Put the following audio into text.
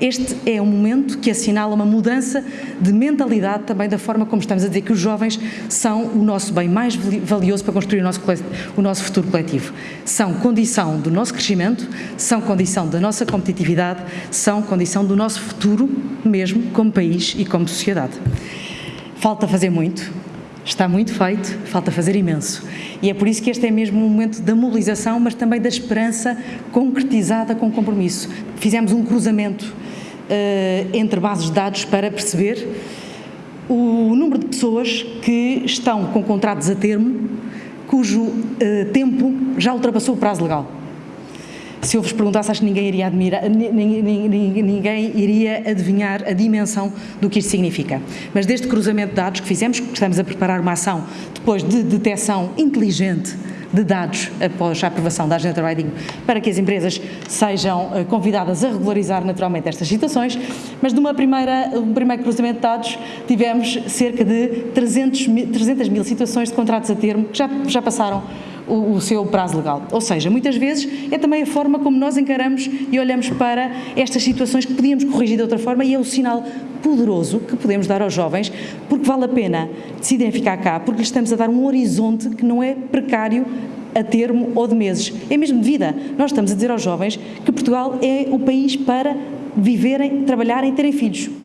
Este é um momento que assinala uma mudança de mentalidade também da forma como estamos a dizer que os jovens são o nosso bem mais valioso para construir o nosso, o nosso futuro coletivo. São condição do nosso crescimento, são condição da nossa competitividade, são condição do nosso futuro mesmo como país e como sociedade. Falta fazer muito, está muito feito, falta fazer imenso. E é por isso que este é mesmo um momento da mobilização, mas também da esperança concretizada com compromisso. Fizemos um cruzamento entre bases de dados para perceber o número de pessoas que estão com contratos a termo, cujo uh, tempo já ultrapassou o prazo legal se eu vos perguntasse, acho que ninguém iria, admirar, ninguém iria adivinhar a dimensão do que isto significa. Mas deste cruzamento de dados que fizemos, que estamos a preparar uma ação depois de detecção inteligente de dados após a aprovação da Agenda Riding para que as empresas sejam eh, convidadas a regularizar naturalmente estas situações, mas de uma primeira, um primeiro cruzamento de dados tivemos cerca de 300 mil, 300 mil situações de contratos a termo que já, já passaram o, o, seu prazo legal. Ou seja, muitas vezes é também a forma como nós encaramos e olhamos para estas situações que podíamos corrigir de outra forma e é o sinal poderoso que podemos dar aos jovens, porque vale a pena decidirem ficar cá, porque estamos a dar um horizonte que não é precário a termo ou de meses, é mesmo de vida. Nós estamos a dizer aos jovens que Portugal é o país para viverem, trabalharem, terem filhos.